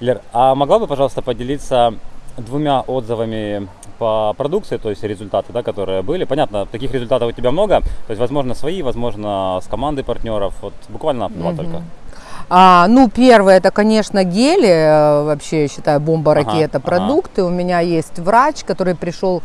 Лер, а могла бы, пожалуйста, поделиться двумя отзывами по продукции, то есть результаты, да, которые были. Понятно, таких результатов у тебя много, то есть, возможно, свои, возможно, с командой партнеров. Вот буквально два только. А, ну, первое, это, конечно, гели, э, вообще, я считаю, бомба-ракета, Ага, продукты. У меня есть врач, который пришел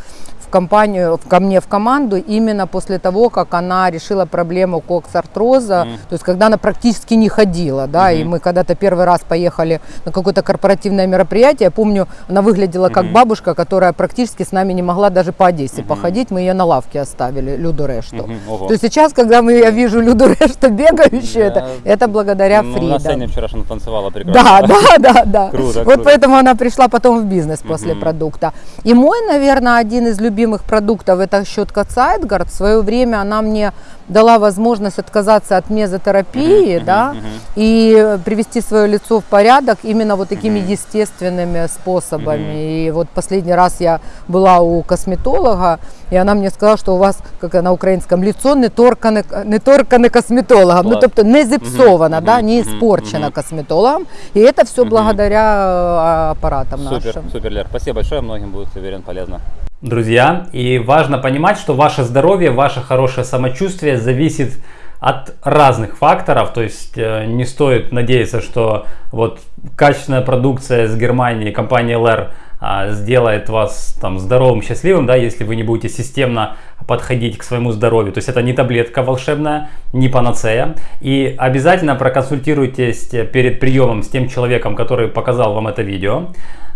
компанию, ко мне в команду именно после того, как она решила проблему коксартроза, Мгм. то есть когда она практически не ходила, да, и Мгм. мы когда-то первый раз поехали на какое-то корпоративное мероприятие, я помню, она выглядела как Мгм. бабушка, которая практически с нами не могла даже по Одессе Мгм. походить, мы ее на лавке оставили, Люду Решту. Мгм, ого. То есть сейчас, когда мы, я вижу Люду Решту бегающую, это, Да. это благодаря Ну, Фри. на да. сцене вчера она танцевала прекрасно. Да, да, да, да. Круто, вот круто. поэтому она пришла потом в бизнес после Мгм. продукта. И мой, наверное, один из любимых продуктов это щетка Сайдгард. В свое время она мне дала возможность отказаться от мезотерапии, да, и привести свое лицо в порядок именно вот такими естественными способами. И вот последний раз я была у косметолога, и она мне сказала, что у вас, как на українському, лицо не торкане, не торкане косметологом. Ну, Клас. тобто не зіпсовано, Мгм, да, не испорчено косметологом. И это все благодаря э, аппаратам Супер, нашим. супер, Лер. Спасибо большое, многим будет, уверен, полезно. Друзья, и важно понимать, что ваше здоровье, ваше хорошее самочувствие зависит от разных факторов, то есть э, не стоит надеяться, что вот качественная продукция с Германии, компания LR а, сделает вас там здоровым, счастливым, да, если вы не будете системно подходить к своему здоровью. То есть это не таблетка волшебная, не панацея. И обязательно проконсультируйтесь перед приемом с тем человеком, который показал вам это видео.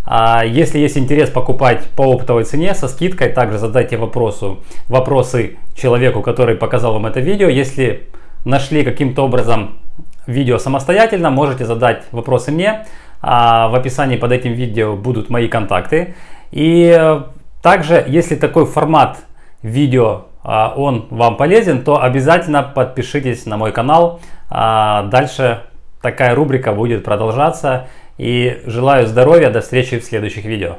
А если есть интерес покупать по оптовой цене со скидкой, также задайте вопросу, вопросы человеку, который показал вам это видео. Если нашли каким-то образом видео самостоятельно, можете задать вопросы мне. А в описании под этим видео будут мои контакты. И также, если такой формат видео а, он вам полезен, то обязательно подпишитесь на мой канал. Дальше такая рубрика будет продолжаться. И желаю здоровья, до встречи в следующих видео.